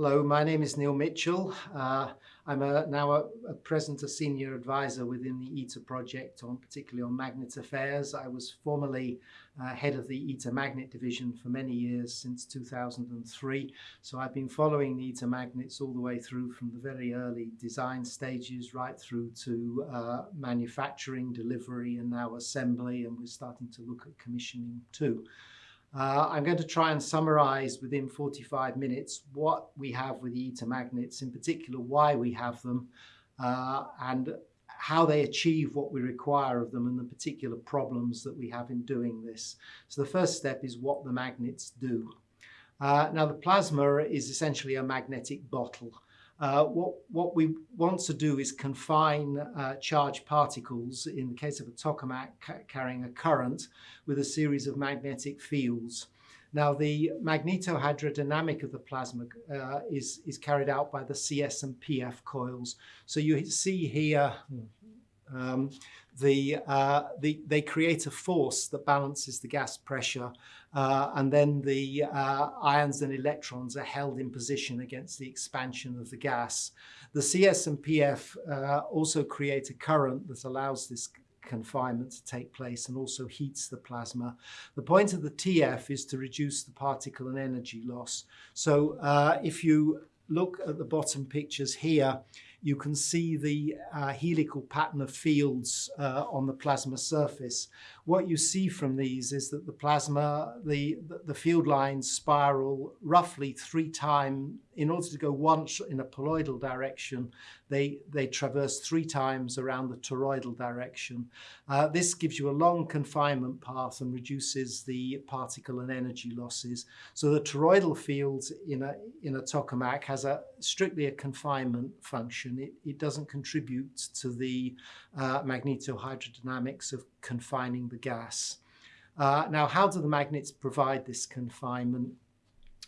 Hello, my name is Neil Mitchell. Uh, I'm a, now a, a present a senior advisor within the ITER project, on particularly on magnet affairs. I was formerly uh, head of the ITER magnet division for many years, since 2003. So I've been following the magnets all the way through from the very early design stages right through to uh, manufacturing, delivery, and now assembly. And we're starting to look at commissioning too. Uh, I'm going to try and summarize within 45 minutes what we have with the ITER magnets, in particular why we have them, uh, and how they achieve what we require of them and the particular problems that we have in doing this. So the first step is what the magnets do. Uh, now the plasma is essentially a magnetic bottle. Uh, what, what we want to do is confine uh, charged particles, in the case of a tokamak ca carrying a current, with a series of magnetic fields. Now, the magnetohydrodynamic of the plasma uh, is, is carried out by the CS and PF coils. So you see here um, the, uh, the, they create a force that balances the gas pressure uh, and then the uh, ions and electrons are held in position against the expansion of the gas. The CS and PF uh, also create a current that allows this confinement to take place and also heats the plasma. The point of the TF is to reduce the particle and energy loss. So uh, if you look at the bottom pictures here, you can see the uh, helical pattern of fields uh, on the plasma surface. What you see from these is that the plasma, the, the field lines spiral roughly three times in order to go once in a poloidal direction, they, they traverse three times around the toroidal direction. Uh, this gives you a long confinement path and reduces the particle and energy losses. So the toroidal field in a, in a tokamak has a strictly a confinement function. It, it doesn't contribute to the uh, magnetohydrodynamics of confining the gas. Uh, now, how do the magnets provide this confinement?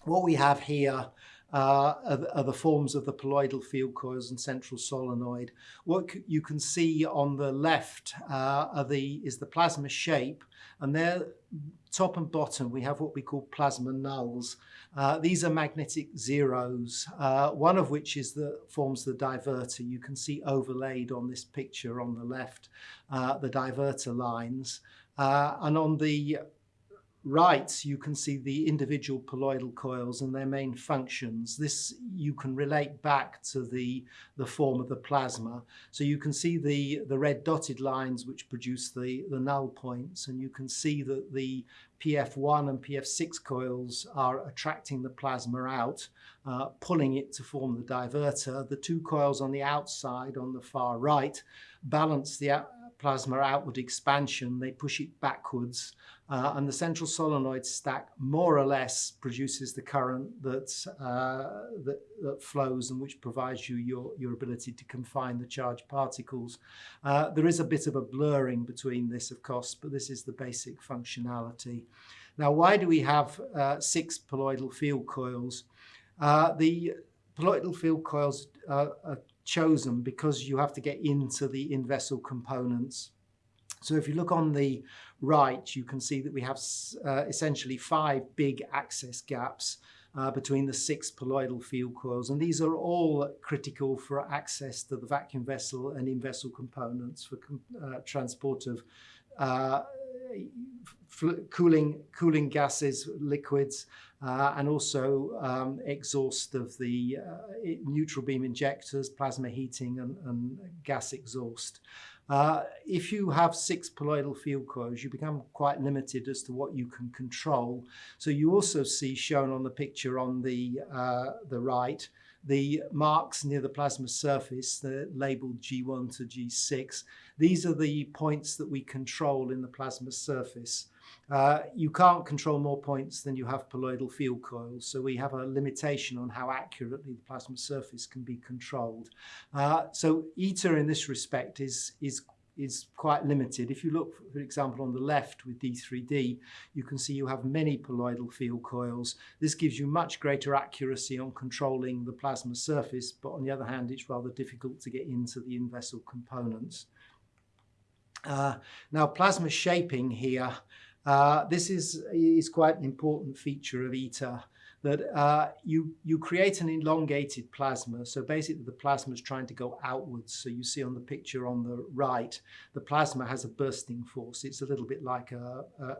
What we have here uh, are, are, the forms of the poloidal field coils and central solenoid. What you can see on the left uh, the, is the plasma shape, and there, top and bottom, we have what we call plasma nulls. Uh, these are magnetic zeros, uh, one of which is the forms the divertor. You can see overlaid on this picture on the left, uh, the divertor lines. Uh, and on the right, you can see the individual poloidal coils and their main functions. This you can relate back to the, the form of the plasma. So you can see the, the red dotted lines which produce the, the null points, and you can see that the PF1 and PF6 coils are attracting the plasma out, uh, pulling it to form the divertor. The two coils on the outside, on the far right, balance the plasma outward expansion, they push it backwards, uh, and the central solenoid stack more or less produces the current that, uh, that, that, flows and which provides you your, your ability to confine the charged particles. Uh, there is a bit of a blurring between this, of course, but this is the basic functionality. Now, why do we have uh, six poloidal field coils? Uh, the poloidal field coils are chosen because you have to get into the in-vessel components. So if you look on the right, you can see that we have uh, essentially five big access gaps uh, between the six poloidal field coils. And these are all critical for access to the vacuum vessel and in-vessel components for uh, transport of uh, cooling, cooling gases, liquids, uh, and also um, exhaust of the uh, neutral beam injectors, plasma heating, and, and gas exhaust. Uh, if you have six poloidal field coils, you become quite limited as to what you can control. So you also see shown on the picture on the, uh, the right, the marks near the plasma surface, they're labeled G1 to G6. These are the points that we control in the plasma surface. Uh, you can't control more points than you have poloidal field coils, so we have a limitation on how accurately the plasma surface can be controlled. Uh, so ITER in this respect is, is is quite limited. If you look, for example, on the left with DIII-D, you can see you have many poloidal field coils. This gives you much greater accuracy on controlling the plasma surface, but on the other hand, it's rather difficult to get into the in-vessel components. Uh, now, plasma shaping here Uh, this is, is quite an important feature of ITER that uh, you, you create an elongated plasma. So basically the plasma is trying to go outwards. So you see on the picture on the right, the plasma has a bursting force. It's a little bit like a, a,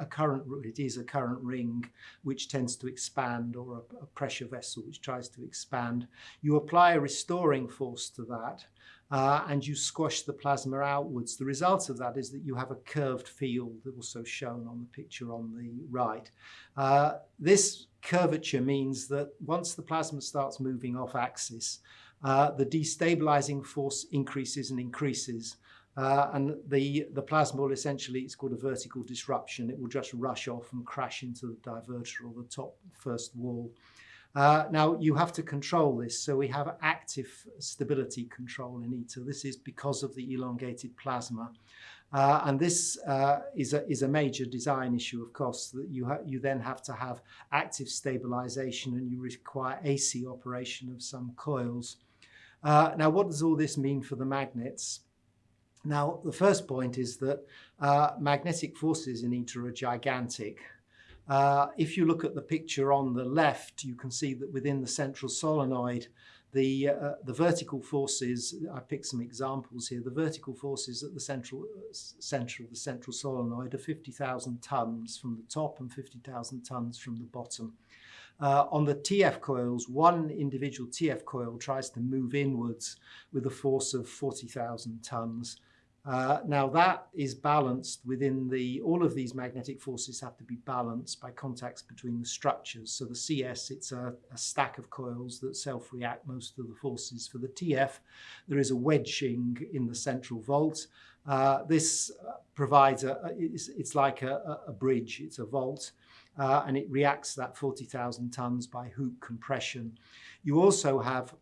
a current, it is a current ring which tends to expand or a, a pressure vessel which tries to expand. You apply a restoring force to that uh, and you squash the plasma outwards. The result of that is that you have a curved field, also shown on the picture on the right. Uh, this curvature means that once the plasma starts moving off axis, uh, the destabilizing force increases and increases. Uh, and the, the plasma will essentially, it's called a vertical disruption. It will just rush off and crash into the divertor or the top first wall. Uh, now you have to control this, so we have active stability control in ITER. This is because of the elongated plasma. Uh, and this uh, is, a, is a major design issue, of course, that you, you then have to have active stabilization and you require AC operation of some coils. Uh, now, what does all this mean for the magnets? Now, the first point is that uh, magnetic forces in ITER are gigantic. Uh, if you look at the picture on the left, you can see that within the central solenoid, the, uh, the vertical forces, I picked some examples here, the vertical forces at the central center of the central solenoid are 50,000 tons from the top and 50,000 tons from the bottom. Uh, on the TF coils, one individual TF coil tries to move inwards with a force of 40,000 tons. Uh, now that is balanced within the, all of these magnetic forces have to be balanced by contacts between the structures. So the CS, it's a, a stack of coils that self-react most of the forces. For the TF, there is a wedging in the central vault. Uh, this uh, provides a, it's, it's like a, a, bridge, it's a vault, uh, and it reacts that 40,000 tons by hoop compression. You also have,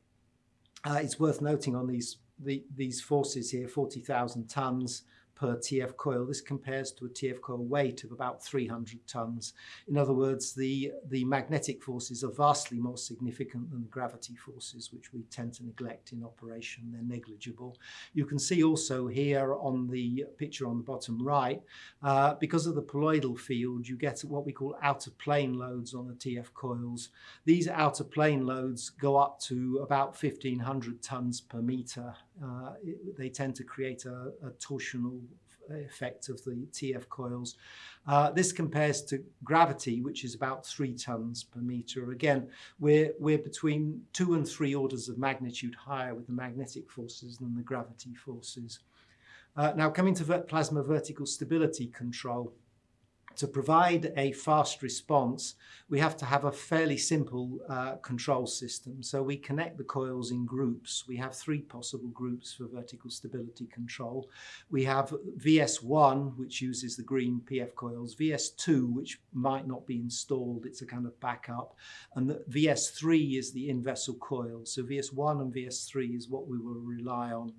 uh, it's worth noting on these the, these forces here, 40,000 tons, per TF coil. This compares to a TF coil weight of about 300 tons. In other words, the, the magnetic forces are vastly more significant than the gravity forces, which we tend to neglect in operation. They're negligible. You can see also here on the picture on the bottom right, uh, because of the poloidal field, you get what we call out-of-plane loads on the TF coils. These out-of-plane loads go up to about 1500 tons per meter. Uh, it, they tend to create a, a torsional effect of the TF coils. Uh, this compares to gravity, which is about three tons per meter. Again, we're, we're between two and three orders of magnitude higher with the magnetic forces than the gravity forces. Uh, now coming to plasma vertical stability control to provide a fast response, we have to have a fairly simple uh, control system. So we connect the coils in groups. We have three possible groups for vertical stability control. We have VS1, which uses the green PF coils, VS2, which might not be installed, it's a kind of backup, and the VS3 is the in-vessel coil. So VS1 and VS3 is what we will rely on.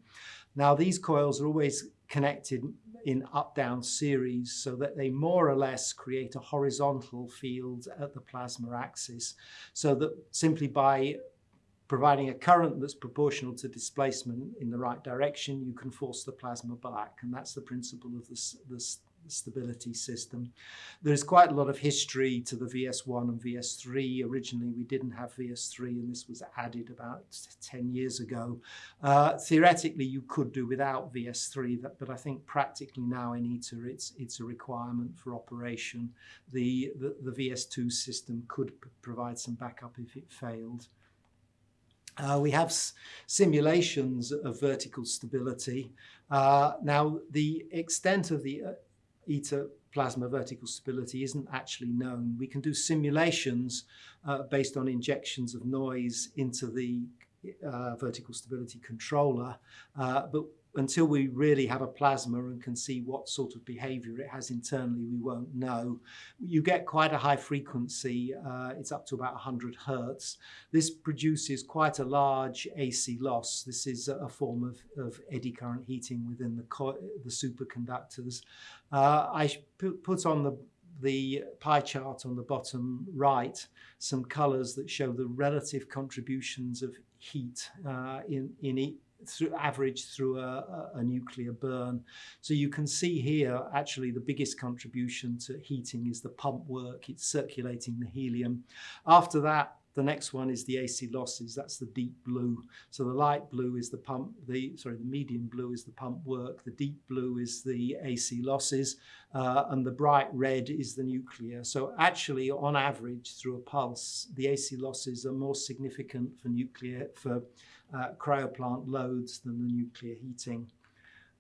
Now these coils are always connected in up-down series so that they more or less create a horizontal field at the plasma axis so that simply by providing a current that's proportional to displacement in the right direction, you can force the plasma back. And that's the principle of this, stability system. There's quite a lot of history to the VS1 and VS3. Originally, we didn't have VS3, and this was added about 10 years ago. Uh, theoretically, you could do without VS3, but I think practically now in ITER, it's, it's a requirement for operation. The, the, the VS2 system could provide some backup if it failed. Uh, we have simulations of vertical stability. Uh, now, the extent of the ITER plasma vertical stability isn't actually known. We can do simulations uh, based on injections of noise into the uh, vertical stability controller, uh, but until we really have a plasma and can see what sort of behavior it has internally, we won't know. You get quite a high frequency, uh, it's up to about 100 hertz. This produces quite a large AC loss. This is a form of, of eddy current heating within the, the superconductors. Uh, I put on the the pie chart on the bottom right some colors that show the relative contributions of heat uh, in, in through average through a, a, nuclear burn. So you can see here actually the biggest contribution to heating is the pump work. It's circulating the helium. After that, the next one is the AC losses. That's the deep blue. So the light blue is the pump, the sorry, the medium blue is the pump work. The deep blue is the AC losses, uh, and the bright red is the nuclear. So actually, on average, through a pulse, the AC losses are more significant for nuclear for uh, cryoplant loads than the nuclear heating.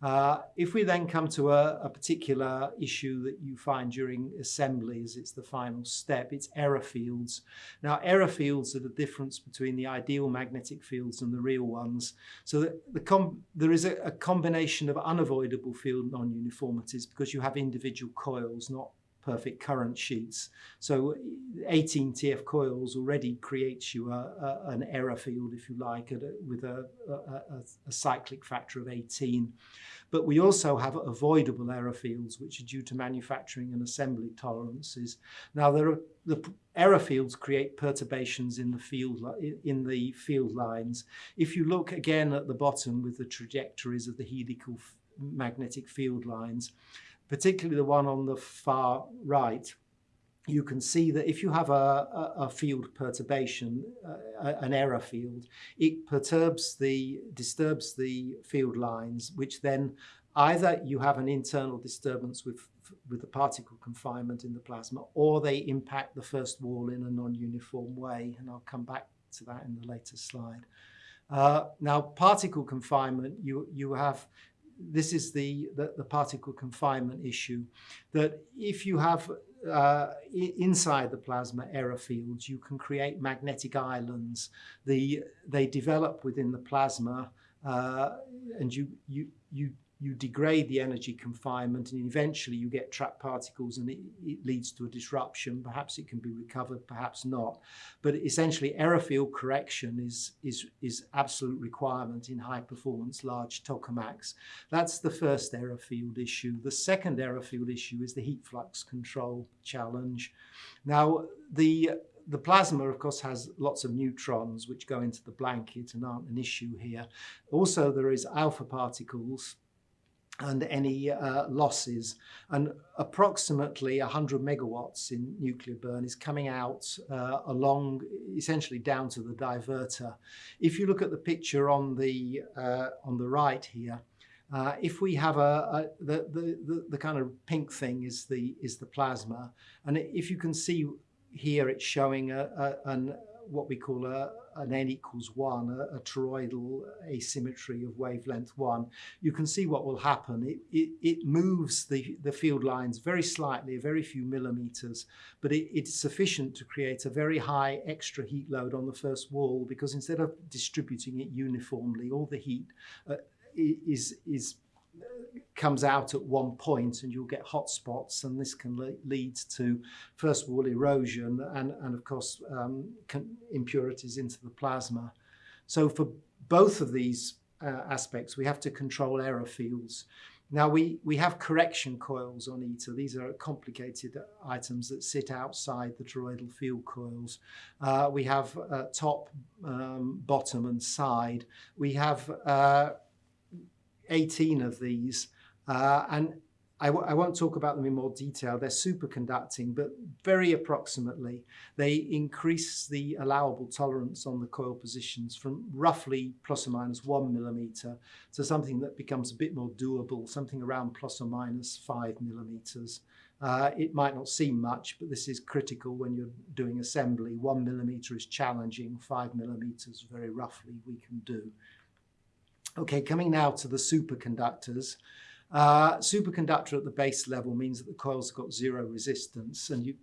Uh, if we then come to a, a, particular issue that you find during assemblies, it's the final step, it's error fields. Now, error fields are the difference between the ideal magnetic fields and the real ones. So the, the there is a, a combination of unavoidable field non-uniformities because you have individual coils, not perfect current sheets. So 18 TF coils already creates you a, a, an error field, if you like, a, with a, cyclic factor of 18. But we also have avoidable error fields, which are due to manufacturing and assembly tolerances. Now, there are, the error fields create perturbations in the field in the field lines. If you look again at the bottom with the trajectories of the helical magnetic field lines, particularly the one on the far right, you can see that if you have a, a, field perturbation, uh, an error field, it perturbs the, disturbs the field lines, which then either you have an internal disturbance with, with the particle confinement in the plasma, or they impact the first wall in a non-uniform way, and I'll come back to that in the later slide. Uh, now, particle confinement, you, you have this is the, the, the, particle confinement issue, that if you have uh, inside the plasma error fields, you can create magnetic islands. The, they develop within the plasma uh, and you, you, you you degrade the energy confinement and eventually you get trapped particles and it, it, leads to a disruption. Perhaps it can be recovered, perhaps not. But essentially error field correction is, is, is absolute requirement in high performance large tokamaks. That's the first error field issue. The second error field issue is the heat flux control challenge. Now the the plasma, of course, has lots of neutrons which go into the blanket and aren't an issue here. Also, there is alpha particles and any uh, losses. And approximately 100 megawatts in nuclear burn is coming out uh, along, essentially down to the divertor. If you look at the picture on the, uh, on the right here, uh, if we have a, a the, the, the, kind of pink thing is the, is the plasma, and if you can see here it's showing a, a, an, what we call a, an n equals 1, a, a, toroidal asymmetry of wavelength 1, you can see what will happen. It, it, it moves the, the field lines very slightly, a very few millimeters, but it, it's sufficient to create a very high extra heat load on the first wall because instead of distributing it uniformly, all the heat uh, is, is comes out at one point and you'll get hot spots and this can le lead to first of all erosion and, and of course um, impurities into the plasma. So for both of these uh, aspects we have to control error fields. Now we, we have correction coils on ITER. These are complicated items that sit outside the toroidal field coils. Uh, we have uh, top, um, bottom and side. We have uh, 18 of these. Uh, and I won't talk about them in more detail. They're superconducting, but very approximately, they increase the allowable tolerance on the coil positions from roughly plus or minus one millimeter to something that becomes a bit more doable, something around plus or minus five millimeters. Uh, it might not seem much, but this is critical when you're doing assembly. One millimeter is challenging, five millimeters very roughly we can do. Okay, coming now to the superconductors. Uh, superconductor at the base level means that the coil's got zero resistance and you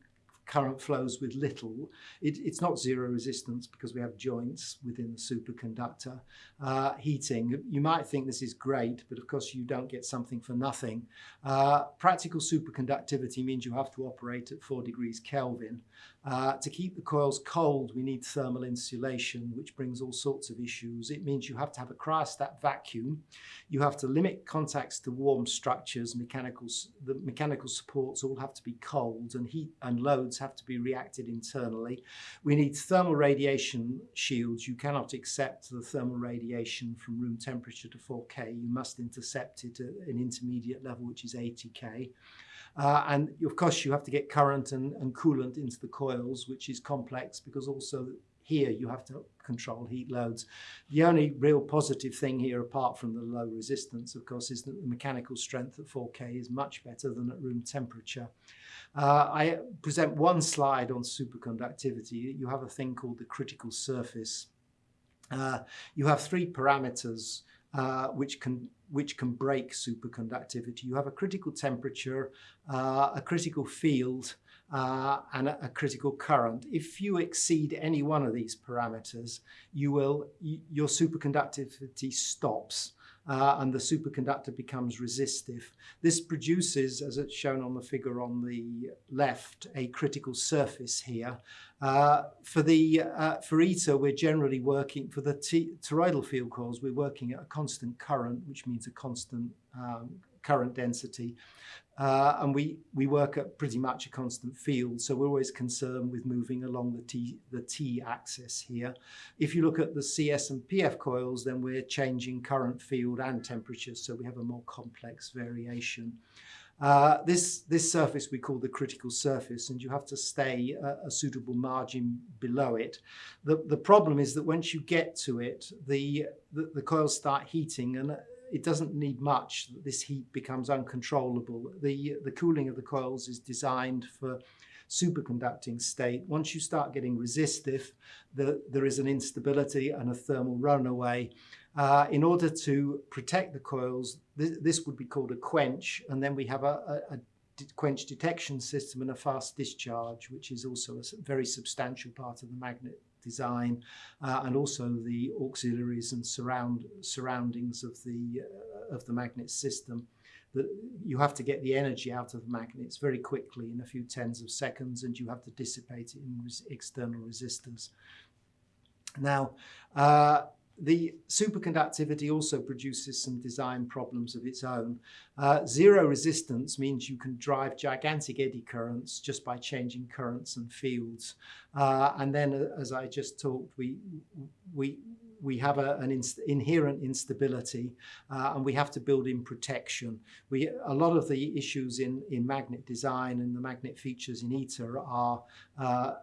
current flows with little. It, it's not zero resistance because we have joints within the superconductor. Uh, heating, you might think this is great, but of course you don't get something for nothing. Uh, practical superconductivity means you have to operate at 4 degrees Kelvin. Uh, to keep the coils cold, we need thermal insulation, which brings all sorts of issues. It means you have to have a cryostat vacuum. You have to limit contacts to warm structures. Mechanical, the mechanical supports all have to be cold and heat and loads have to be reacted internally. We need thermal radiation shields. You cannot accept the thermal radiation from room temperature to 4K. You must intercept it at an intermediate level, which is 80K. Uh, and of course, you have to get current and, and coolant into the coils, which is complex because also here you have to control heat loads. The only real positive thing here, apart from the low resistance, of course, is that the mechanical strength at 4K is much better than at room temperature. Uh, I present one slide on superconductivity. You have a thing called the critical surface. Uh, you have three parameters uh, which can which can break superconductivity. You have a critical temperature, uh, a critical field, uh, and a, a, critical current. If you exceed any one of these parameters, you will your superconductivity stops. Uh, and the superconductor becomes resistive. This produces, as it's shown on the figure on the left, a critical surface here. Uh, for the uh, for ITER, we're generally working for the toroidal field coils. We're working at a constant current, which means a constant um, current density. Uh, and we, we work at pretty much a constant field, so we're always concerned with moving along the T, the T axis here. If you look at the CS and PF coils, then we're changing current field and temperature, so we have a more complex variation. Uh, this, this surface we call the critical surface, and you have to stay a, a, suitable margin below it. The, the problem is that once you get to it, the, the, the coils start heating, and it doesn't need much. This heat becomes uncontrollable. The, the cooling of the coils is designed for superconducting state. Once you start getting resistive, the, there is an instability and a thermal runaway. Uh, in order to protect the coils, this, this, would be called a quench, and then we have a, a, a quench detection system and a fast discharge, which is also a very substantial part of the magnet design uh, and also the auxiliaries and surround surroundings of the uh, of the magnet system that you have to get the energy out of the magnets very quickly in a few tens of seconds and you have to dissipate it in res external resistors. Now, uh, the superconductivity also produces some design problems of its own. Uh, zero resistance means you can drive gigantic eddy currents just by changing currents and fields. Uh, and then, uh, as I just talked, we, we, we have a, an inst inherent instability uh, and we have to build in protection. We, a lot of the issues in, in magnet design and the magnet features in ITER are uh,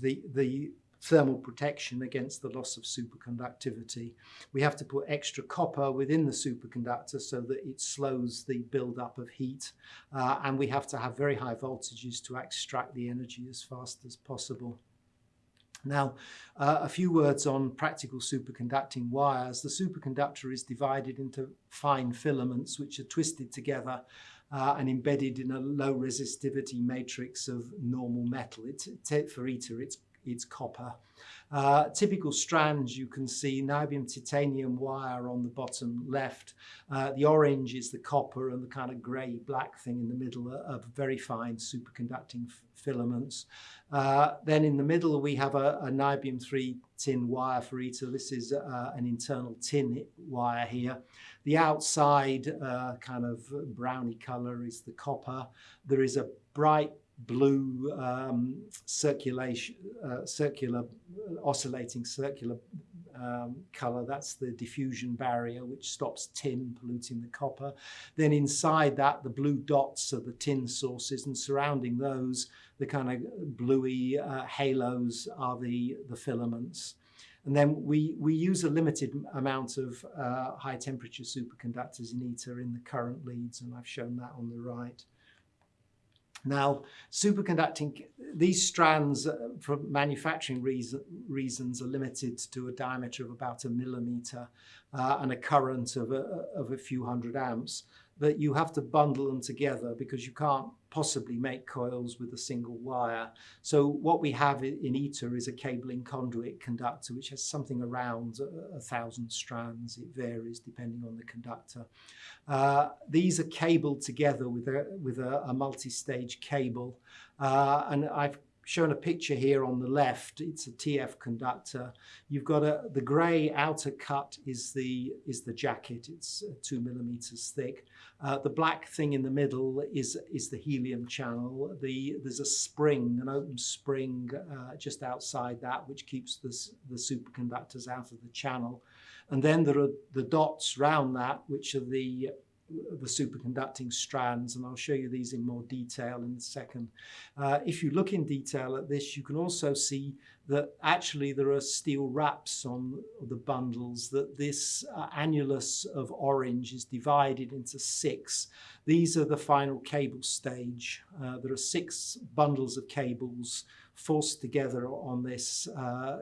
the, the thermal protection against the loss of superconductivity. We have to put extra copper within the superconductor so that it slows the buildup of heat. Uh, and we have to have very high voltages to extract the energy as fast as possible. Now, uh, a few words on practical superconducting wires. The superconductor is divided into fine filaments which are twisted together uh, and embedded in a low resistivity matrix of normal metal. It's, for ITER, it's it's copper. Uh, typical strands you can see niobium titanium wire on the bottom left. Uh, the orange is the copper and the kind of grey black thing in the middle are, very fine superconducting filaments. Uh, then in the middle we have a, a niobium 3 tin wire for ITER. This is uh, an internal tin wire here. The outside uh, kind of browny colour is the copper. There is a bright blue um, circulation, uh, circular, oscillating circular um, color. That's the diffusion barrier, which stops tin polluting the copper. Then inside that, the blue dots are the tin sources, and surrounding those, the kind of bluey uh, halos are the, the filaments. And then we, we use a limited amount of uh, high temperature superconductors in ITER in the current leads, and I've shown that on the right. Now, superconducting, these strands uh, for manufacturing reason, reasons are limited to a diameter of about a millimeter uh, and a current of a, of a few hundred amps but you have to bundle them together because you can't possibly make coils with a single wire. So what we have in ITER is a cable-in-conduit conductor, which has something around a, a thousand strands. It varies depending on the conductor. Uh, these are cabled together with a, with a, a multi-stage cable. Uh, and I've shown a picture here on the left. It's a TF conductor. You've got a the grey outer cut is the is the jacket. It's uh, two millimeters thick. Uh, the black thing in the middle is is the helium channel. The there's a spring, an open spring uh, just outside that, which keeps the the superconductors out of the channel. And then there are the dots round that, which are the the superconducting strands, and I'll show you these in more detail in a second. Uh, if you look in detail at this, you can also see that actually there are steel wraps on the bundles, that this uh, annulus of orange is divided into six. These are the final cable stage. Uh, there are six bundles of cables forced together on this uh,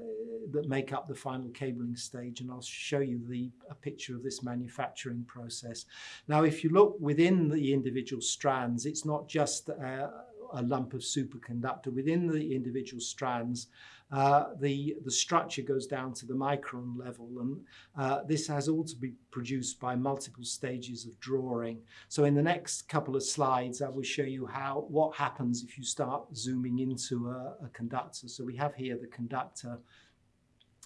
that make up the final cabling stage and I'll show you the a picture of this manufacturing process. Now if you look within the individual strands it's not just uh, a lump of superconductor. Within the individual strands uh, the, the structure goes down to the micron level and uh, this has all to be produced by multiple stages of drawing. So in the next couple of slides I will show you how what happens if you start zooming into a, a conductor. So we have here the conductor.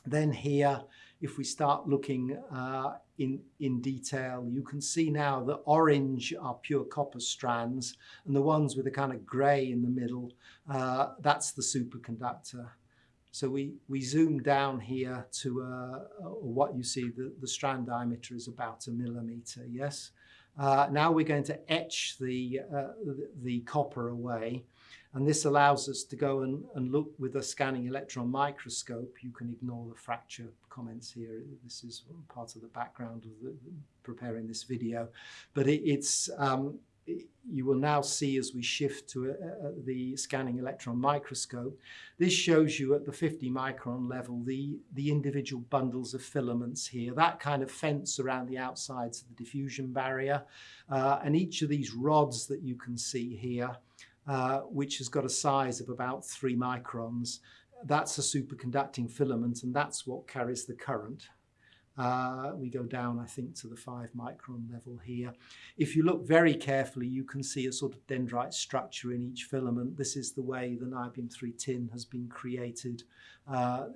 Then here if we start looking uh, in, in detail, you can see now the orange are pure copper strands and the ones with a kind of grey in the middle, uh, that's the superconductor. So we, we zoom down here to uh, what you see, the, the strand diameter is about a millimeter, yes? Uh, now we're going to etch the, uh, the, the, copper away. And this allows us to go and, and look with a scanning electron microscope. You can ignore the fracture comments here. This is part of the background of the, preparing this video. But it, it's, um, you will now see as we shift to uh, uh, the scanning electron microscope. This shows you at the 50 micron level the, the individual bundles of filaments here, that kind of fence around the outsides of the diffusion barrier. Uh, and each of these rods that you can see here, uh, which has got a size of about three microns, that's a superconducting filament and that's what carries the current. Uh, we go down, I think, to the five micron level here. If you look very carefully, you can see a sort of dendrite structure in each filament. This is the way the niobium 3 tin has been created. Uh,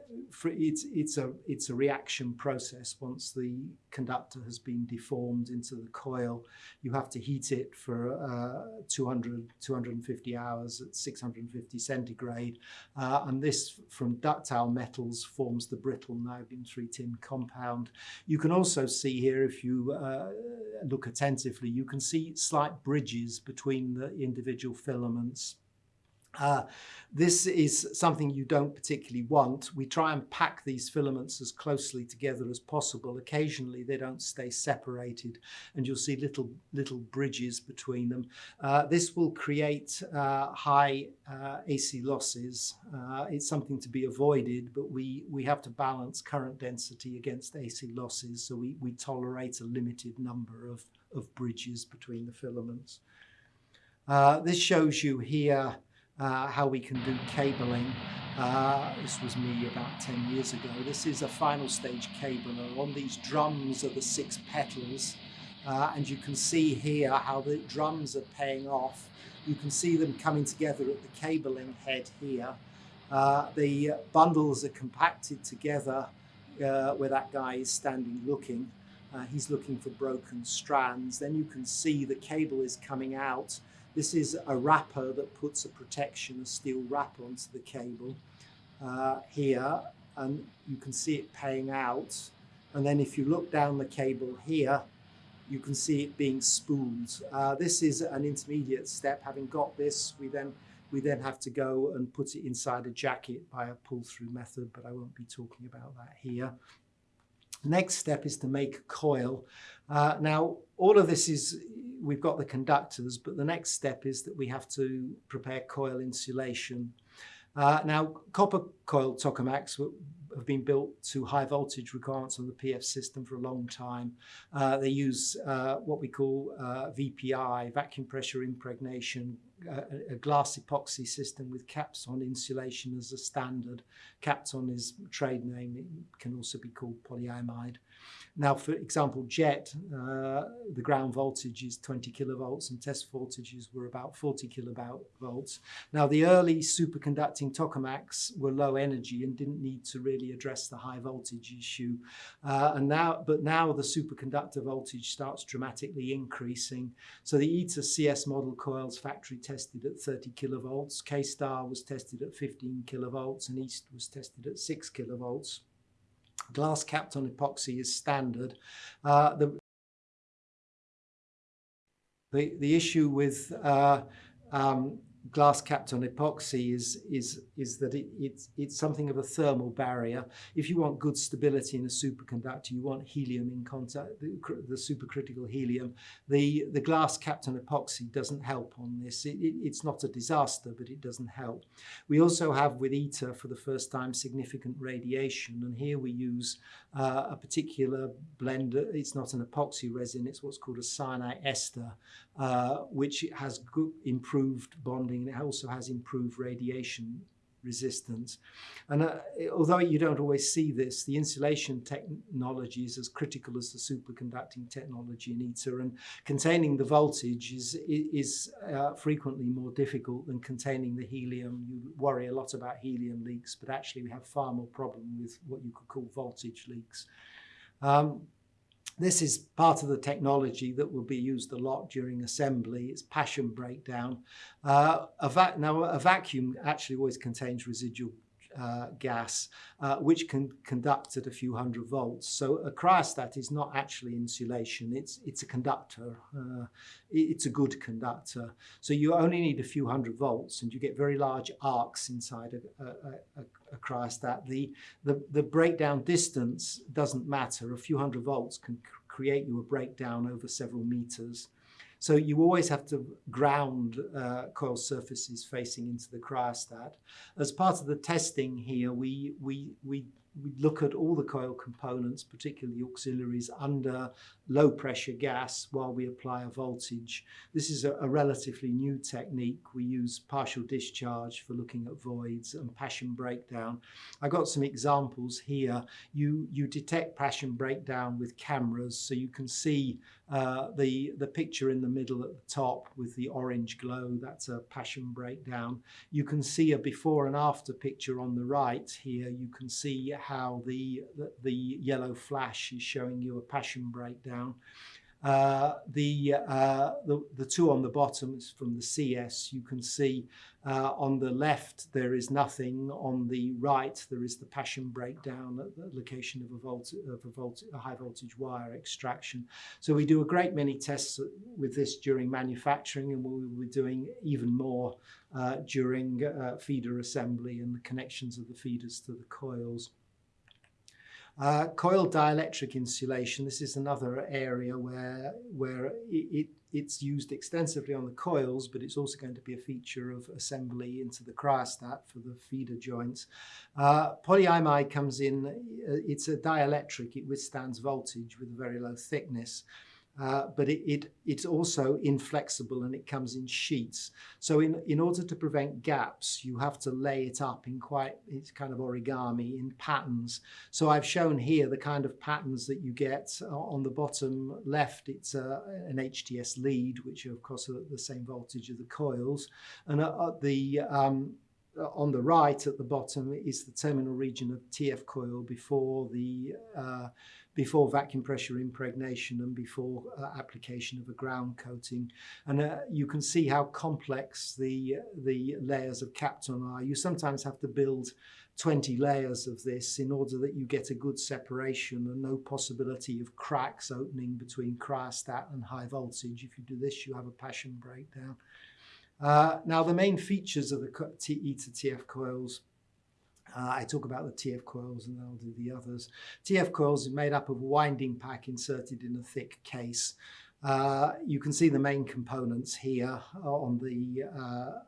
it's, it's, a, it's a reaction process once the conductor has been deformed into the coil. You have to heat it for uh, 200, 250 hours at 650 centigrade. Uh, and this, from ductile metals, forms the brittle niobium 3 tin compound. You can also see here, if you uh, look attentively, you can see slight bridges between the individual filaments. Uh, this is something you don't particularly want. We try and pack these filaments as closely together as possible. Occasionally they don't stay separated and you'll see little little bridges between them. Uh, this will create uh, high uh, AC losses. Uh, it's something to be avoided, but we, we have to balance current density against AC losses, so we, we tolerate a limited number of, of bridges between the filaments. Uh, this shows you here uh, how we can do cabling. Uh, this was me about 10 years ago. This is a final stage cabler. On these drums are the six petals. Uh, and you can see here how the drums are paying off. You can see them coming together at the cabling head here. Uh, the bundles are compacted together uh, where that guy is standing looking. Uh, he's looking for broken strands. Then you can see the cable is coming out this is a wrapper that puts a protection, a steel wrapper onto the cable uh, here, and you can see it paying out. And then if you look down the cable here, you can see it being spooled. Uh, this is an intermediate step. Having got this, we then we then have to go and put it inside a jacket by a pull-through method, but I won't be talking about that here. Next step is to make a coil. Uh, now, all of this is we've got the conductors, but the next step is that we have to prepare coil insulation. Uh, now, copper coil tokamaks have been built to high voltage requirements on the PF system for a long time. Uh, they use uh, what we call uh, VPI, vacuum pressure impregnation, a, a, glass epoxy system with Kapton insulation as a standard. Kapton is trade name, it can also be called polyimide. Now, for example, JET, uh, the ground voltage is 20 kilovolts and test voltages were about 40 kilovolts. Now, the early superconducting tokamaks were low energy and didn't need to really address the high voltage issue. Uh, and now, but now the superconductor voltage starts dramatically increasing. So the ITER CS model coils factory tested at 30 kilovolts, KSTAR was tested at 15 kilovolts, and EAST was tested at 6 kilovolts glass Kapton epoxy is standard. Uh, the, the, the issue with uh, um, glass Kapton epoxy is, is, is that it, it's, it's something of a thermal barrier. If you want good stability in a superconductor, you want helium in contact, the, the supercritical helium. The, the glass Kapton epoxy doesn't help on this. It, it, it's not a disaster, but it doesn't help. We also have with ITER for the first time significant radiation, and here we use uh, a particular blend. It's not an epoxy resin, it's what's called a cyanate ester, uh, which has good improved bonding and it also has improved radiation resistance. And uh, although you don't always see this, the insulation technology is as critical as the superconducting technology in ITER, and containing the voltage is, is uh, frequently more difficult than containing the helium. You worry a lot about helium leaks, but actually we have far more problem with what you could call voltage leaks. Um, this is part of the technology that will be used a lot during assembly. It's Paschen breakdown. Uh, a now, a vacuum actually always contains residual uh, gas, uh, which can conduct at a few hundred volts. So a cryostat is not actually insulation, it's, it's a conductor. Uh, it's a good conductor. So you only need a few hundred volts and you get very large arcs inside a, a, a, a cryostat. The, the, the breakdown distance doesn't matter. A few hundred volts can create you a breakdown over several meters. So you always have to ground uh, coil surfaces facing into the cryostat. As part of the testing here, we, we, we we look at all the coil components, particularly auxiliaries, under low pressure gas while we apply a voltage. This is a, a, relatively new technique. We use partial discharge for looking at voids and Paschen breakdown. I got some examples here. You, you detect Paschen breakdown with cameras, so you can see uh, the, the picture in the middle at the top with the orange glow, that's a Paschen breakdown. You can see a before and after picture on the right here. You can see how the, the, the yellow flash is showing you a Paschen breakdown. Uh, the, uh, the, the two on the bottom is from the CS. You can see uh, on the left there is nothing. On the right there is the Paschen breakdown at the location of a, volt of a, volt a high voltage wire extraction. So we do a great many tests with this during manufacturing and we'll be doing even more uh, during uh, feeder assembly and the connections of the feeders to the coils. Uh, coil dielectric insulation, this is another area where, where it, it, it's used extensively on the coils, but it's also going to be a feature of assembly into the cryostat for the feeder joints. Uh, polyimide comes in, uh, it's a dielectric, it withstands voltage with a very low thickness. Uh, but it, it, it's also inflexible and it comes in sheets. So in, in order to prevent gaps, you have to lay it up in quite, it's kind of origami in patterns. So I've shown here the kind of patterns that you get on the bottom left. It's a, an HTS lead, which of course are at the same voltage of the coils. And at the um, on the right at the bottom is the terminal region of TF coil before the uh, before vacuum pressure impregnation and before uh, application of a ground coating. And uh, you can see how complex the, the layers of Kapton are. You sometimes have to build 20 layers of this in order that you get a good separation and no possibility of cracks opening between cryostat and high voltage. If you do this, you have a Paschen breakdown. Uh, now, the main features of the TE to TF coils uh, I talk about the TF coils and then I'll do the others. TF coils are made up of winding pack inserted in a thick case. Uh, you can see the main components here on the uh,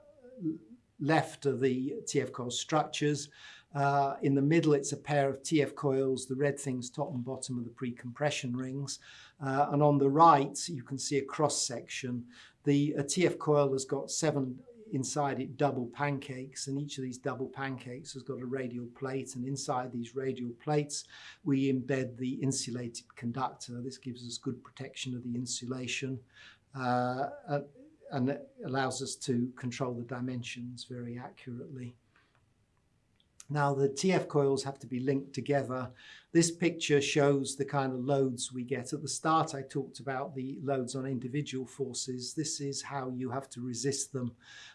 left of the TF coil structures. Uh, in the middle, it's a pair of TF coils. The red things top and bottom of the pre-compression rings. Uh, and on the right, you can see a cross section. The TF coil has got seven inside it double pancakes and each of these double pancakes has got a radial plate and inside these radial plates we embed the insulated conductor. This gives us good protection of the insulation uh, and allows us to control the dimensions very accurately. Now the TF coils have to be linked together. This picture shows the kind of loads we get. At the start I talked about the loads on individual forces. This is how you have to resist them.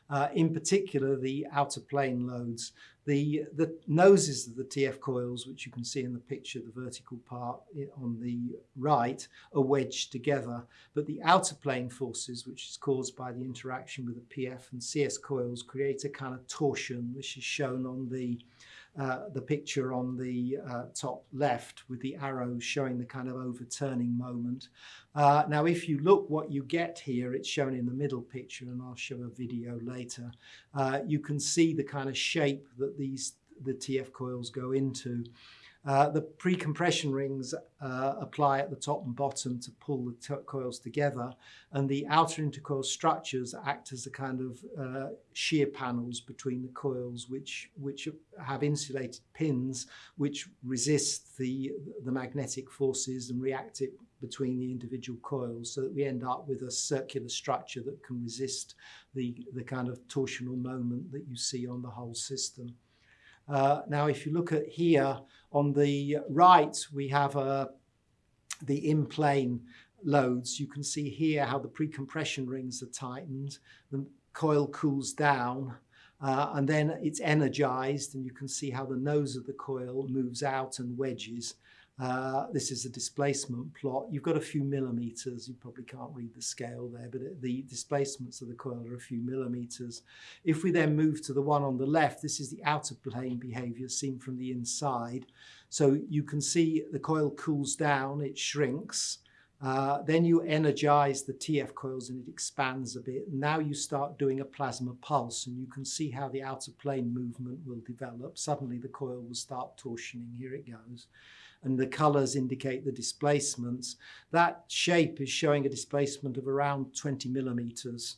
Uh, in particular the out-of-plane loads. The, the noses of the TF coils, which you can see in the picture, the vertical part on the right, are wedged together. But the out-of-plane forces, which is caused by the interaction with the PF and CS coils, create a kind of torsion, which is shown on the uh, the picture on the uh, top left with the arrows showing the kind of overturning moment. Uh, now, if you look what you get here, it's shown in the middle picture, and I'll show a video later. Uh, you can see the kind of shape that these the TF coils go into. Uh, the pre-compression rings uh, apply at the top and bottom to pull the coils together and the outer intercoil structures act as a kind of uh, shear panels between the coils which which have insulated pins which resist the the magnetic forces and react it between the individual coils so that we end up with a circular structure that can resist the the kind of torsional moment that you see on the whole system. Uh, now, if you look at here on the right, we have uh, the in-plane loads. You can see here how the pre-compression rings are tightened. The coil cools down uh, and then it's energized and you can see how the nose of the coil moves out and wedges. Uh, this is a displacement plot. You've got a few millimeters. You probably can't read the scale there, but the displacements of the coil are a few millimeters. If we then move to the one on the left, this is the out-of-plane behavior seen from the inside. So you can see the coil cools down, it shrinks. Uh, then you energize the TF coils and it expands a bit. Now you start doing a plasma pulse and you can see how the out-of-plane movement will develop. Suddenly the coil will start torsioning. Here it goes and the colors indicate the displacements. That shape is showing a displacement of around 20 millimeters.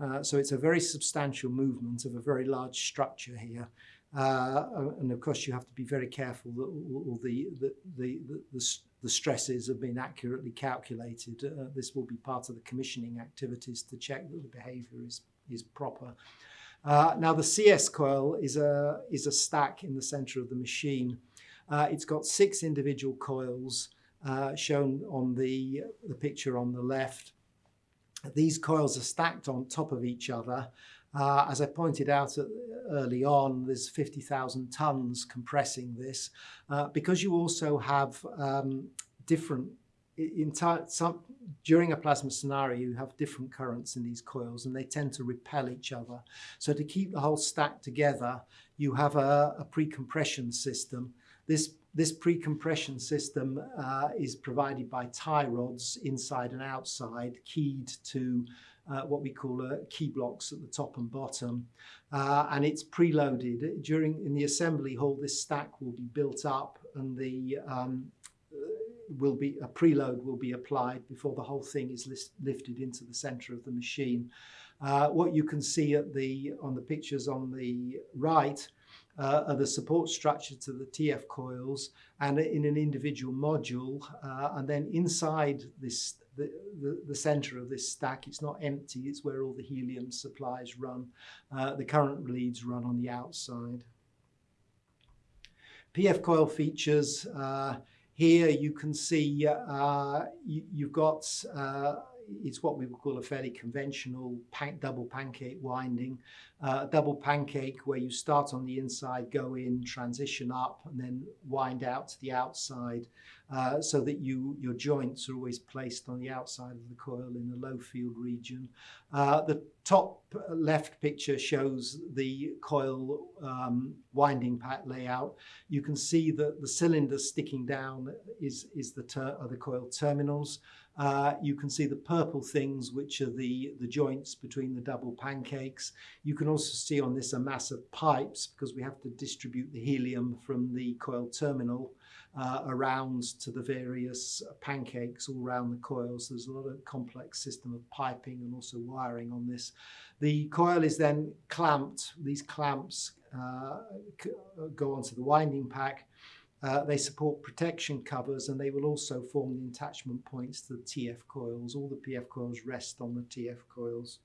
Uh, so it's a very substantial movement of a very large structure here. Uh, and of course, you have to be very careful that all the, the, the, the, the stresses have been accurately calculated. Uh, this will be part of the commissioning activities to check that the behavior is, is proper. Uh, now, the CS coil is a, is a stack in the center of the machine. Uh, it's got six individual coils uh, shown on the, the picture on the left. These coils are stacked on top of each other. Uh, as I pointed out at, early on, there's 50,000 tons compressing this uh, because you also have um, different some, during a plasma scenario, you have different currents in these coils and they tend to repel each other. So to keep the whole stack together, you have a, a pre-compression system this, this pre-compression system uh, is provided by tie rods inside and outside, keyed to uh, what we call uh, key blocks at the top and bottom. Uh, and it's preloaded. During in the assembly hall, this stack will be built up and the um, uh, will be a preload will be applied before the whole thing is lifted into the center of the machine. Uh, what you can see at the on the pictures on the right uh, are the support structure to the TF coils and in an individual module. Uh, and then inside this, the, the, the, center of this stack, it's not empty, it's where all the helium supplies run. Uh, the current leads run on the outside. PF coil features, uh, here you can see uh, you, have got it's what we would call a fairly conventional pan double pancake winding. Uh, double pancake where you start on the inside, go in, transition up, and then wind out to the outside uh, so that you your joints are always placed on the outside of the coil in a low field region. Uh, the top left picture shows the coil um, winding pack layout. You can see that the cylinder sticking down is, is the, the coil terminals. Uh, you can see the purple things, which are the, the joints between the double pancakes. You can also see on this a mass of pipes because we have to distribute the helium from the coil terminal uh, around to the various pancakes all around the coils. There's a lot of complex system of piping and also wiring on this. The coil is then clamped. These clamps uh, go onto the winding pack uh, they support protection covers and they will also form the attachment points to the TF coils. All the PF coils rest on the TF coils.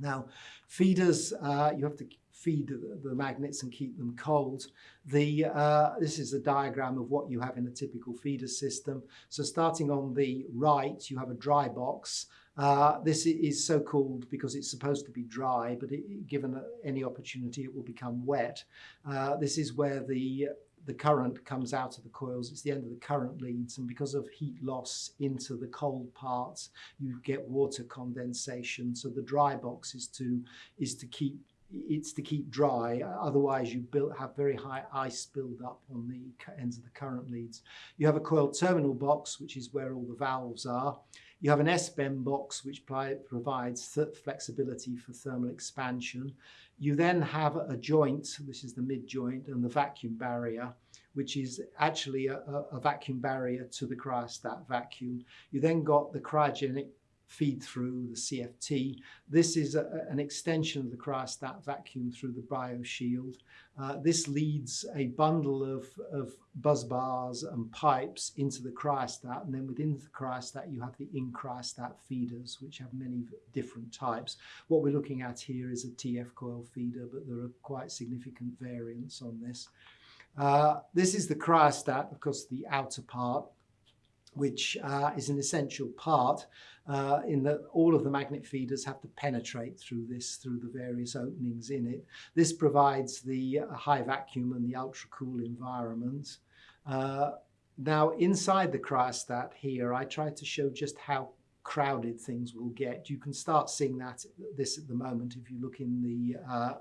Now, feeders, uh, you have to feed the, magnets and keep them cold. The, uh, this is a diagram of what you have in a typical feeder system. So starting on the right, you have a dry box. Uh, this is so called because it's supposed to be dry, but it, given any opportunity, it will become wet. Uh, this is where the the current comes out of the coils, it's the end of the current leads, and because of heat loss into the cold parts, you get water condensation. So the dry box is to is to keep it's to keep dry. Otherwise, you build, have very high ice build up on the ends of the current leads. You have a coil terminal box, which is where all the valves are. You have an S-bend box, which provides flexibility for thermal expansion. You then have a joint, this is the mid joint, and the vacuum barrier, which is actually a, a vacuum barrier to the cryostat vacuum. You then got the cryogenic feed through the CFT. This is a, an extension of the cryostat vacuum through the bioshield. Uh, this leads a bundle of, of bus bars and pipes into the cryostat, and then within the cryostat you have the in-cryostat feeders, which have many different types. What we're looking at here is a TF coil feeder, but there are quite significant variants on this. Uh, this is the cryostat, of course, the outer part which uh, is an essential part uh, in that all of the magnet feeders have to penetrate through this, through the various openings in it. This provides the uh, high vacuum and the ultra cool environment. Uh, now inside the cryostat here, I tried to show just how crowded things will get. You can start seeing that this at the moment if you look in the uh,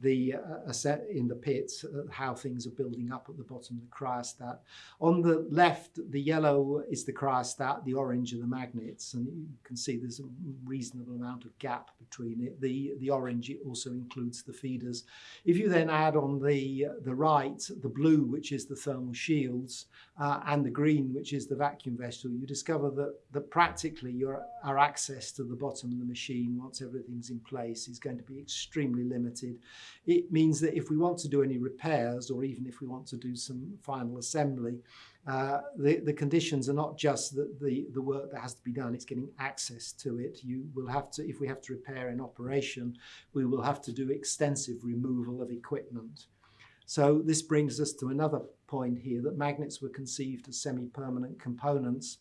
the uh, in the pits, uh, how things are building up at the bottom of the cryostat. On the left, the yellow is the cryostat, the orange are the magnets, and you can see there's a reasonable amount of gap between it. The, the orange also includes the feeders. If you then add on the, the right, the blue, which is the thermal shields, uh, and the green, which is the vacuum vessel, you discover that, that practically your, our access to the bottom of the machine, once everything's in place, is going to be extremely limited. It means that if we want to do any repairs or even if we want to do some final assembly, uh, the, the conditions are not just the, the, the work that has to be done, it's getting access to it. You will have to, if we have to repair an operation, we will have to do extensive removal of equipment. So this brings us to another point here that magnets were conceived as semi-permanent components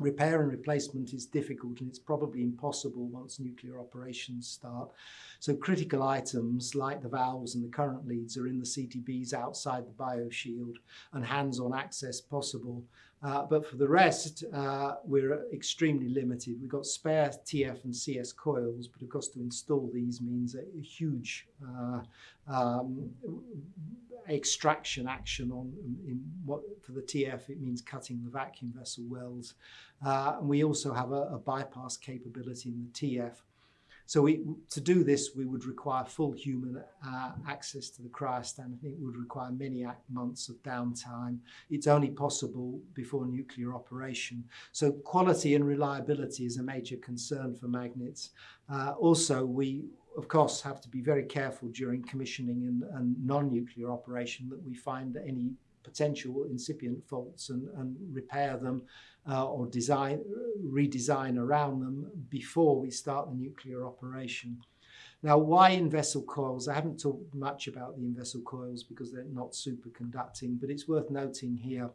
Repair and replacement is difficult and it's probably impossible once nuclear operations start. So critical items like the valves and the current leads are in the CTBs outside the bioshield and hands-on access possible. Uh, but for the rest, uh, we're extremely limited. We've got spare TF and CS coils, but of course to install these means a, huge uh, um, extraction action on in what for the TF it means cutting the vacuum vessel wells. Uh, and we also have a, a, bypass capability in the TF so we, to do this we would require full human uh, access to the cryostat and it would require many months of downtime. It's only possible before nuclear operation. So quality and reliability is a major concern for magnets. Uh, also we of course, have to be very careful during commissioning and, and non-nuclear operation that we find any potential incipient faults and, and repair them uh, or design, redesign around them before we start the nuclear operation. Now, why in-vessel coils? I haven't talked much about the in-vessel coils because they're not superconducting, but it's worth noting here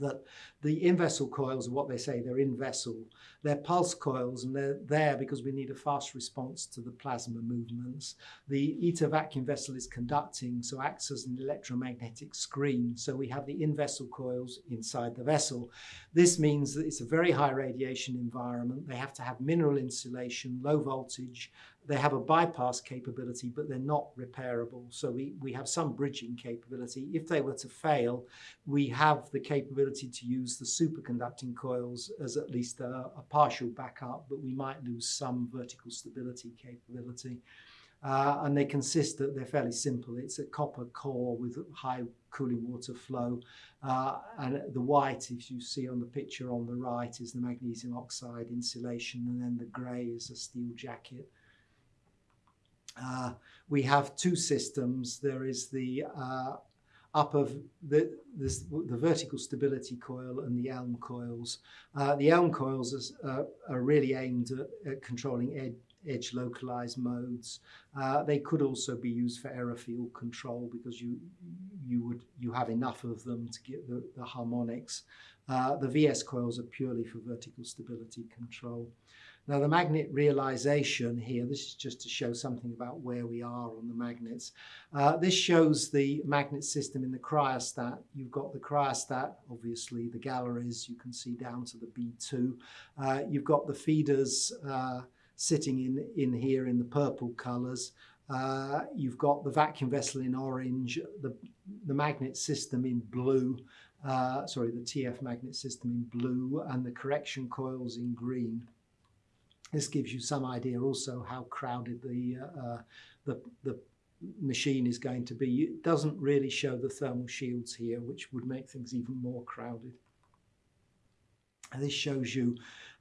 that the in-vessel coils are what they say, they're in-vessel. They're pulse coils and they're there because we need a fast response to the plasma movements. The ITER vacuum vessel is conducting, so acts as an electromagnetic screen. So we have the in-vessel coils inside the vessel. This means that it's a very high radiation environment. They have to have mineral insulation, low voltage, they have a bypass capability, but they're not repairable. So we, we have some bridging capability. If they were to fail, we have the capability to use the superconducting coils as at least a, a partial backup, but we might lose some vertical stability capability. Uh, and they consist that they're fairly simple. It's a copper core with high cooling water flow. Uh, and the white, if you see on the picture on the right, is the magnesium oxide insulation, and then the grey is a steel jacket. Uh, we have two systems. There is the uh, upper the, this, the vertical stability coil and the ELM coils. Uh, the ELM coils is, uh, are really aimed at, at controlling ed edge localized modes. Uh, they could also be used for error field control because you you would you have enough of them to get the, the harmonics. Uh, the VS coils are purely for vertical stability control. Now the magnet realization here, this is just to show something about where we are on the magnets. Uh, this shows the magnet system in the cryostat. You've got the cryostat, obviously the galleries, you can see down to the B2. Uh, you've got the feeders uh, sitting in, in here in the purple colors. Uh, you've got the vacuum vessel in orange, the, the magnet system in blue, uh, sorry, the TF magnet system in blue, and the correction coils in green. This gives you some idea also how crowded the, uh, the, the machine is going to be. It doesn't really show the thermal shields here, which would make things even more crowded. And this shows you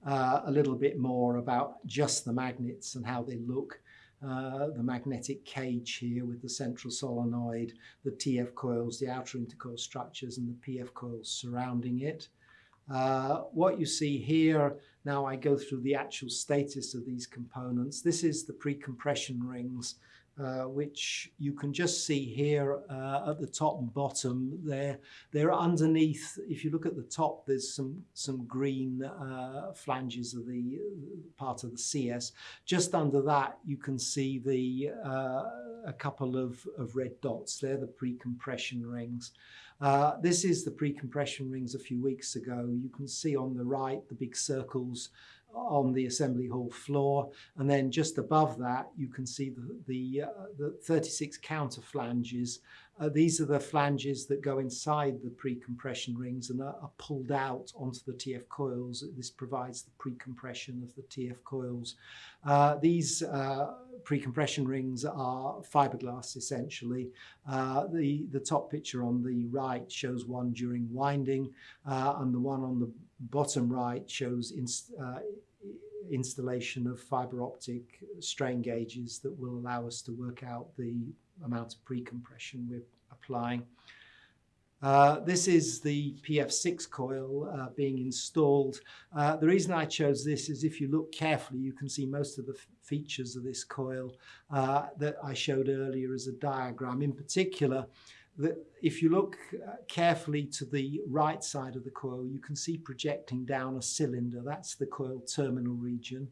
uh, a little bit more about just the magnets and how they look. Uh, the magnetic cage here with the central solenoid, the TF coils, the outer intercoil structures and the PF coils surrounding it. Uh, what you see here, now I go through the actual status of these components. This is the pre-compression rings uh, which you can just see here uh, at the top and bottom there. They're underneath, if you look at the top, there's some, some green uh, flanges of the part of the CS. Just under that, you can see the uh, a couple of, of red dots. They're the pre-compression rings. Uh, this is the pre-compression rings a few weeks ago. You can see on the right the big circles on the assembly hall floor. And then just above that, you can see the, the, uh, the 36 counter flanges. Uh, these are the flanges that go inside the pre-compression rings and are, are, pulled out onto the TF coils. This provides the pre-compression of the TF coils. Uh, these uh, pre-compression rings are fiberglass essentially. Uh, the, the top picture on the right shows one during winding uh, and the one on the bottom right shows uh, installation of fiber optic strain gauges that will allow us to work out the amount of pre-compression we're applying. Uh, this is the PF6 coil uh, being installed. Uh, the reason I chose this is if you look carefully, you can see most of the features of this coil uh, that I showed earlier as a diagram. In particular, that if you look uh, carefully to the right side of the coil, you can see projecting down a cylinder. That's the coil terminal region.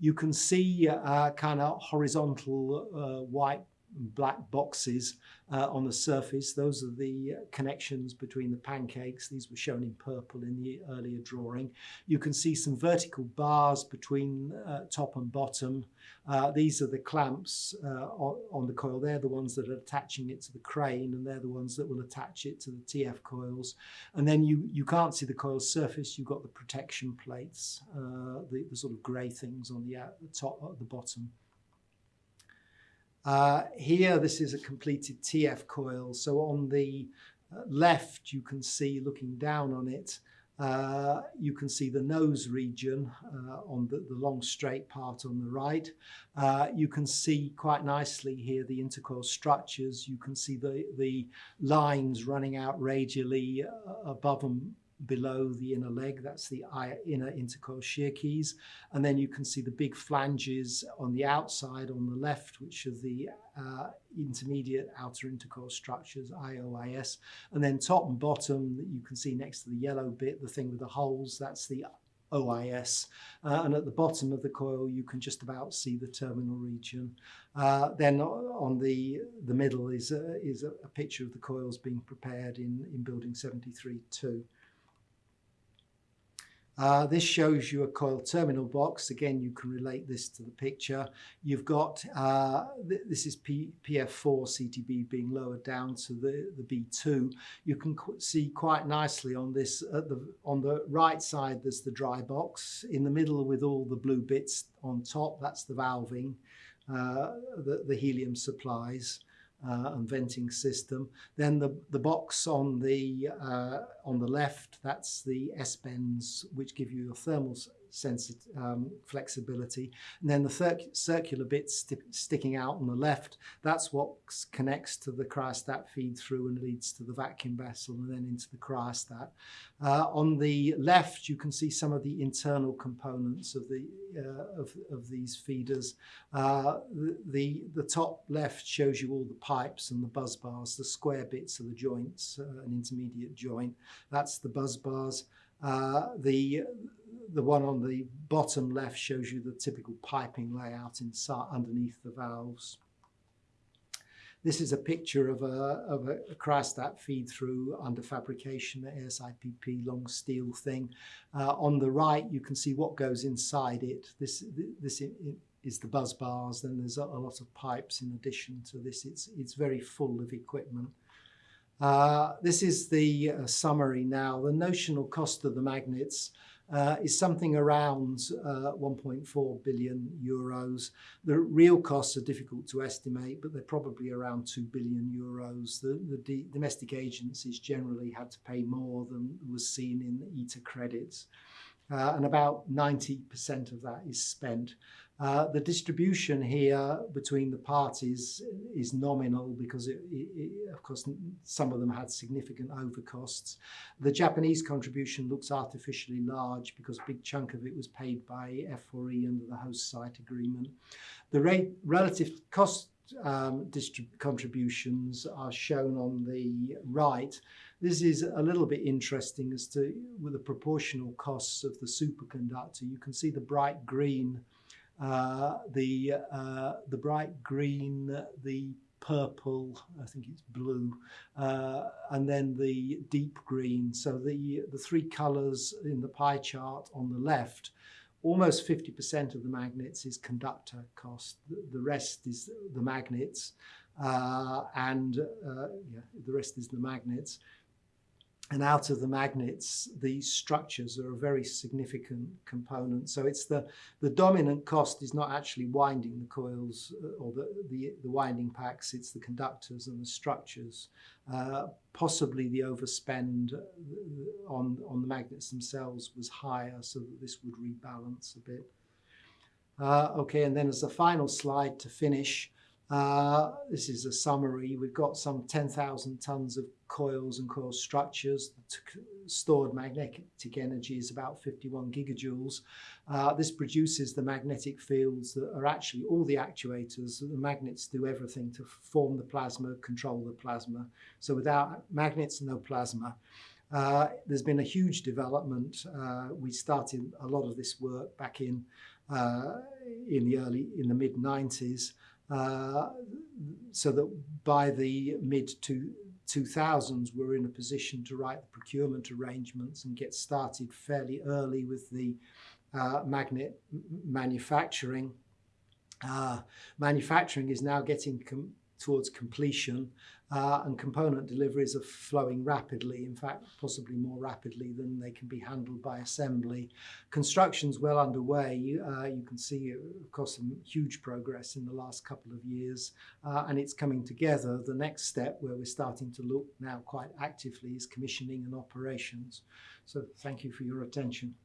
You can see uh, kind of horizontal white black boxes uh, on the surface. Those are the uh, connections between the pancakes. These were shown in purple in the earlier drawing. You can see some vertical bars between uh, top and bottom. Uh, these are the clamps uh, on, on, the coil. They're the ones that are attaching it to the crane and they're the ones that will attach it to the TF coils. And then you, you can't see the coil surface. You've got the protection plates, uh, the, the, sort of grey things on the, the top at the bottom. Uh, here, this is a completed TF coil. So on the uh, left, you can see, looking down on it, uh, you can see the nose region uh, on the, the, long straight part on the right. Uh, you can see quite nicely here the intercoil structures. You can see the, the lines running out radially uh, above and below the inner leg. That's the inner intercoil shear keys. And then you can see the big flanges on the outside on the left, which are the uh, intermediate outer intercoil structures, IOIS. And then top and bottom, you can see next to the yellow bit, the thing with the holes, that's the OIS. Uh, and at the bottom of the coil, you can just about see the terminal region. Uh, then on the, the middle is, a, is a, picture of the coils being prepared in, in building 73-2. Uh, this shows you a coil terminal box. Again, you can relate this to the picture. You've got, uh, th this is P PF4 CTB being lowered down to the, the B2. You can see quite nicely on this, the, on the right side, there's the dry box. In the middle with all the blue bits on top, that's the valving, uh, the helium supplies uh, and venting system. Then the, the box on the, uh, on the left, that's the S-bends, which give you your thermal um, flexibility. And then the circular bit st sticking out on the left, that's what connects to the cryostat feed through and leads to the vacuum vessel and then into the cryostat. Uh, on the left, you can see some of the internal components of the uh, of, of these feeders. Uh, the, the, the top left shows you all the pipes and the bus bars, the square bits of the joints, uh, an intermediate joint. That's the bus bars. Uh, the the one on the bottom left shows you the typical piping layout inside underneath the valves. This is a picture of a, of a, cryostat feed through under fabrication, the ASIPP long steel thing. Uh, on the right, you can see what goes inside it. This, this is the bus bars. Then there's a, a lot of pipes in addition to this. It's, it's very full of equipment. Uh, this is the uh, summary now. The notional cost of the magnets uh, is something around uh, 1.4 billion euros. The real costs are difficult to estimate, but they're probably around 2 billion euros. The, the domestic agencies generally had to pay more than was seen in ETA credits. Uh, and about 90% of that is spent. Uh, the distribution here between the parties is nominal because, it, it, it, of course, some of them had significant overcosts. The Japanese contribution looks artificially large because a big chunk of it was paid by F4E under the host site agreement. The rate, relative cost um, contributions are shown on the right. This is a little bit interesting as to with the proportional costs of the superconductor. You can see the bright green uh, the uh, the bright green, the purple, I think it's blue, uh, and then the deep green. So the, the three colours in the pie chart on the left, almost 50% of the magnets is conductor cost. The, rest is the magnets, uh, and uh, yeah, the rest is the magnets. And out of the magnets, these structures are a very significant component. So it's the, the dominant cost is not actually winding the coils uh, or the, the, the winding packs, it's the conductors and the structures. Uh, possibly the overspend uh, on, on the magnets themselves was higher, so that this would rebalance a bit. Uh, okay, and then as a final slide to finish, uh, this is a summary. We've got some 10,000 tons of coils and coil structures. Stored magnetic energy is about 51 gigajoules. Uh, this produces the magnetic fields that are actually all the actuators. The magnets do everything to form the plasma, control the plasma. So without magnets, no plasma. Uh, there's been a huge development. Uh, we started a lot of this work back in uh, in the early in the mid 90s. Uh, so that by the mid to 2000s we're in a position to write the procurement arrangements and get started fairly early with the uh, magnet manufacturing. Uh, manufacturing is now getting towards completion uh, and component deliveries are flowing rapidly, in fact, possibly more rapidly than they can be handled by assembly. Construction's well underway. Uh, you can see, of course, some huge progress in the last couple of years, uh, and it's coming together. The next step, where we're starting to look now quite actively, is commissioning and operations. So thank you for your attention.